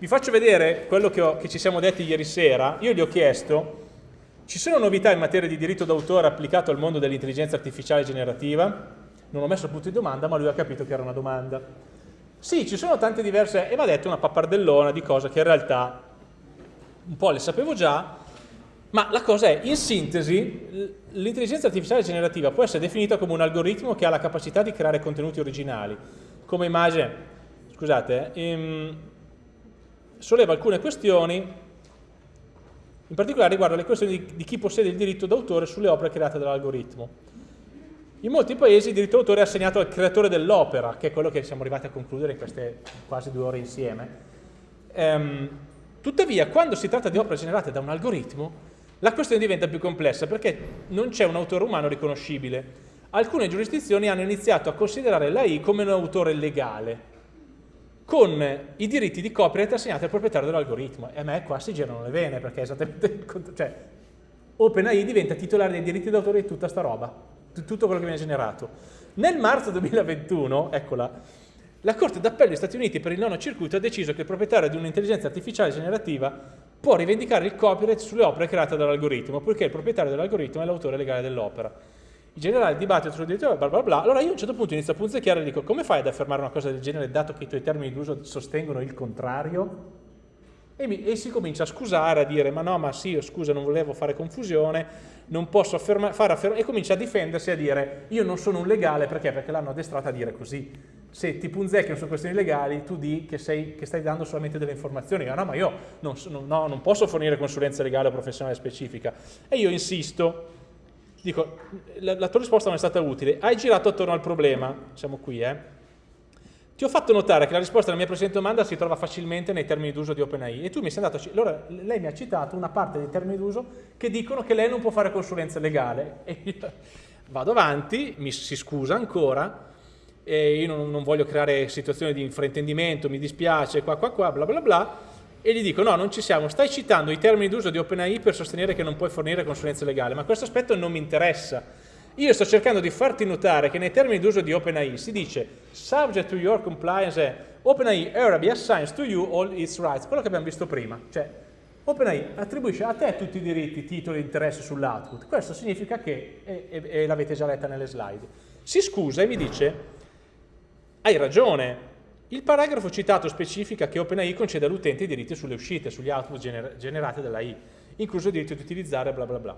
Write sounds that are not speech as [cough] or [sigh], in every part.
Vi faccio vedere quello che, ho, che ci siamo detti ieri sera. Io gli ho chiesto, ci sono novità in materia di diritto d'autore applicato al mondo dell'intelligenza artificiale generativa? Non ho messo il punto di domanda, ma lui ha capito che era una domanda. Sì, ci sono tante diverse, e mi ha detto una pappardellona di cose che in realtà un po' le sapevo già, ma la cosa è, in sintesi, l'intelligenza artificiale generativa può essere definita come un algoritmo che ha la capacità di creare contenuti originali. Come immagine, scusate, ehm, solleva alcune questioni, in particolare riguardo le questioni di, di chi possiede il diritto d'autore sulle opere create dall'algoritmo. In molti paesi il diritto d'autore è assegnato al creatore dell'opera, che è quello che siamo arrivati a concludere in queste quasi due ore insieme. Ehm, tuttavia, quando si tratta di opere generate da un algoritmo, la questione diventa più complessa perché non c'è un autore umano riconoscibile. Alcune giurisdizioni hanno iniziato a considerare l'AI come un autore legale, con i diritti di copyright assegnati al proprietario dell'algoritmo. E a me qua si girano le vene, perché è esattamente il contrario. Cioè, OpenAI diventa titolare dei diritti d'autore di tutta sta roba, di tutto quello che viene generato. Nel marzo 2021, eccola, la Corte d'Appello degli Stati Uniti per il nono circuito ha deciso che il proprietario di un'intelligenza artificiale generativa può rivendicare il copyright sulle opere create dall'algoritmo, poiché il proprietario dell'algoritmo è l'autore legale dell'opera. Generale il dibattito sul diritto, bla bla bla, allora io a un certo punto inizio a punzecchiare e dico come fai ad affermare una cosa del genere dato che i tuoi termini d'uso sostengono il contrario? E, mi, e, si comincia a scusare, a dire ma no, ma sì, scusa, non volevo fare confusione, non posso afferma, fare affermare, e comincia a difendersi a dire io non sono un legale, perché? Perché l'hanno addestrata a dire così. Se ti punzecchiano su questioni legali, tu di che, sei, che stai dando solamente delle informazioni, ah, no, ma io non, no, non posso fornire consulenza legale o professionale specifica. E io insisto, dico, la, la tua risposta non è stata utile, hai girato attorno al problema, siamo qui, eh? Ti ho fatto notare che la risposta alla mia precedente domanda si trova facilmente nei termini d'uso di OpenAI. E tu mi sei andato a allora lei mi ha citato una parte dei termini d'uso che dicono che lei non può fare consulenza legale. [laughs] E io vado avanti, mi si scusa ancora e io non, non voglio creare situazioni di infraintendimento, mi dispiace, qua qua qua, bla bla bla e gli dico no, non ci siamo, stai citando i termini d'uso di OpenAI per sostenere che non puoi fornire consulenza legale, ma questo aspetto non mi interessa. Io sto cercando di farti notare che nei termini d'uso di OpenAI si dice subject to your compliance OpenAI Arabic assigns to you all its rights, quello che abbiamo visto prima, cioè OpenAI attribuisce a te tutti i diritti, titoli e interessi sull'output, questo significa che, e, e, e l'avete già letta nelle slide, si scusa e mi dice hai ragione, il paragrafo citato specifica che OpenAI concede all'utente i diritti sulle uscite, sugli output gener generati dall'AI, incluso il diritto di utilizzare bla bla bla.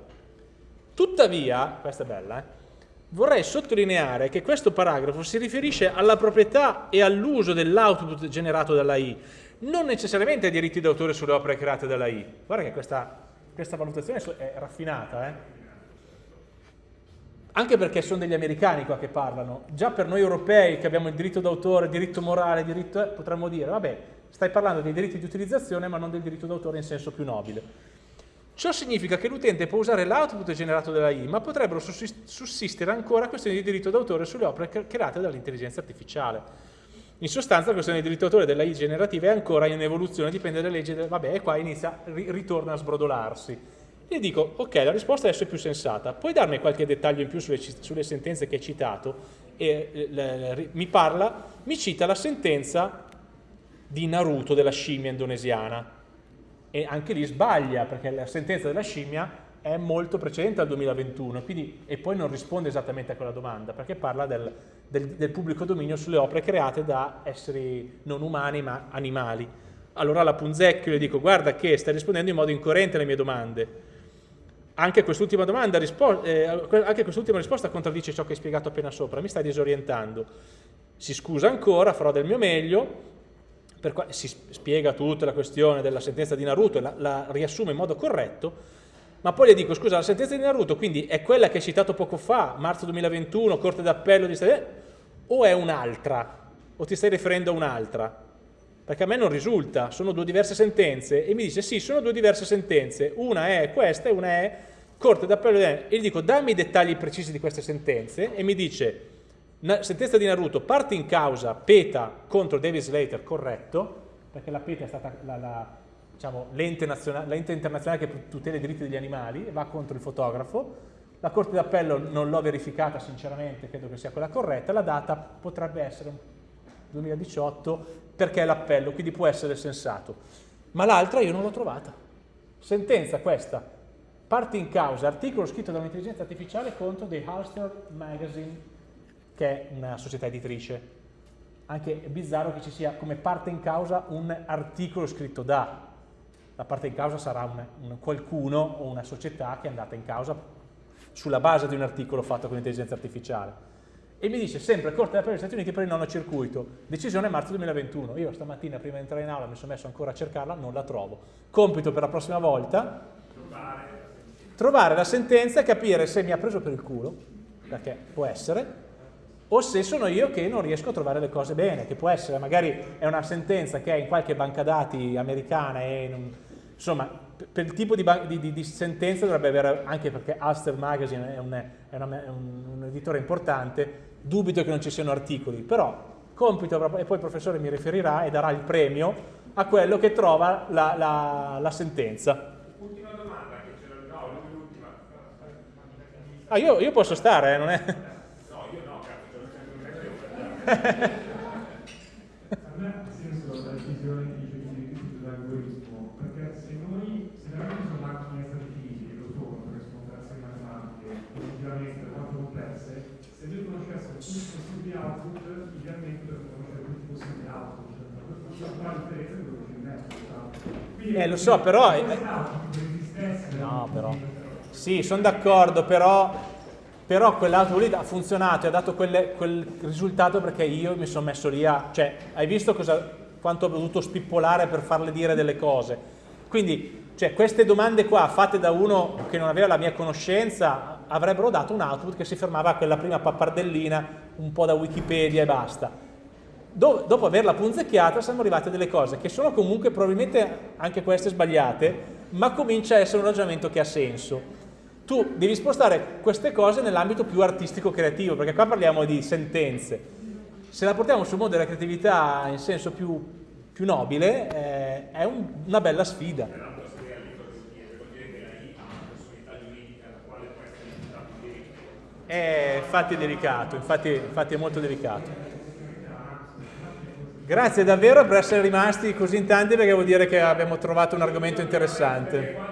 Tuttavia, questa è bella, eh, vorrei sottolineare che questo paragrafo si riferisce alla proprietà e all'uso dell'output generato dall'AI, non necessariamente ai diritti d'autore sulle opere create dall'AI. Guarda che questa, questa valutazione è raffinata, eh? Anche perché sono degli americani qua che parlano, già per noi europei che abbiamo il diritto d'autore, diritto morale, diritto, eh, potremmo dire, vabbè, stai parlando dei diritti di utilizzazione ma non del diritto d'autore in senso più nobile. Ciò significa che l'utente può usare l'output generato dalla I, ma potrebbero sussistere ancora questioni di diritto d'autore sulle opere create dall'intelligenza artificiale. In sostanza la questione di diritto d'autore della I generativa è ancora in evoluzione, dipende dalle leggi, del, vabbè, e qua inizia, ritorna a sbrodolarsi. E dico, ok, la risposta adesso è più sensata, puoi darmi qualche dettaglio in più sulle, sulle sentenze che hai citato? E le, le, mi parla, mi cita la sentenza di Naruto della scimmia indonesiana, e anche lì sbaglia perché la sentenza della scimmia è molto precedente al 2021 quindi, e poi non risponde esattamente a quella domanda perché parla del, del, del, pubblico dominio sulle opere create da esseri non umani ma animali. Allora la punzecchio le dico guarda che stai rispondendo in modo incoerente alle mie domande. Anche quest'ultima domanda, eh, quest'ultima risposta contraddice ciò che hai spiegato appena sopra, mi stai disorientando. Si scusa ancora, farò del mio meglio, si spiega tutta la questione della sentenza di Naruto e la, la riassume in modo corretto, ma poi le dico, scusa, la sentenza di Naruto quindi è quella che hai citato poco fa, marzo 2021, Corte d'Appello di Stati o è un'altra? O ti stai riferendo a un'altra? Perché a me non risulta, sono due diverse sentenze e mi dice sì, sono due diverse sentenze, una è questa e una è Corte d'Appello e gli dico dammi i dettagli precisi di queste sentenze e mi dice sentenza di Naruto, parte in causa PETA contro David Slater, corretto, perché la PETA è stata la, la, diciamo, l'ente internazionale che tutela i diritti degli animali, va contro il fotografo, la Corte d'Appello non l'ho verificata sinceramente, credo che sia quella corretta, la data potrebbe essere 2018, perché è l'appello, quindi può essere sensato. Ma l'altra io non l'ho trovata. Sentenza questa, parte in causa, articolo scritto da un'intelligenza artificiale contro The Ulster Magazine, che è una società editrice. Anche è bizzarro che ci sia come parte in causa un articolo scritto da. La parte in causa sarà un, un qualcuno o una società che è andata in causa sulla base di un articolo fatto con intelligenza artificiale e mi dice sempre Corte d'Appello degli Stati Uniti per il nono circuito, decisione marzo 2021. Io stamattina prima di entrare in aula mi sono messo ancora a cercarla, non la trovo. Compito per la prossima volta, trovare la sentenza e capire se mi ha preso per il culo, perché può essere, o se sono io che non riesco a trovare le cose bene, che può essere, magari è una sentenza che è in qualche banca dati americana e non, insomma, per il tipo di, di, di, sentenza dovrebbe avere, anche perché Ulster Magazine è un, è, una, è un, un editore importante, dubito che non ci siano articoli, però compito, e poi il professore mi riferirà e darà il premio a quello che trova la, la, la sentenza. Ultima domanda, che c'era no, l'ultima. Ah, io, io, posso stare, eh, non è... No, io no, cazzo, [laughs] Eh, lo so, però... Eh, no, però... Sì, sono d'accordo, però, però quell'altro lì ha funzionato, ha dato quelle, quel risultato perché io mi sono messo lì a... Cioè, hai visto cosa, quanto ho dovuto spippolare per farle dire delle cose? Quindi, cioè, queste domande qua, fatte da uno che non aveva la mia conoscenza, avrebbero dato un output che si fermava a quella prima pappardellina, un po' da Wikipedia e basta do, dopo averla punzecchiata siamo arrivati a delle cose che sono comunque probabilmente anche queste sbagliate, ma comincia a essere un ragionamento che ha senso. Tu devi spostare queste cose nell'ambito più artistico-creativo, perché qua parliamo di sentenze. Se la portiamo sul mondo della creatività in senso più, più nobile, eh, è un, una bella sfida. Eh, infatti è delicato, infatti, infatti è molto delicato. Grazie davvero per essere rimasti così in tanti perché vuol dire che abbiamo trovato un argomento interessante.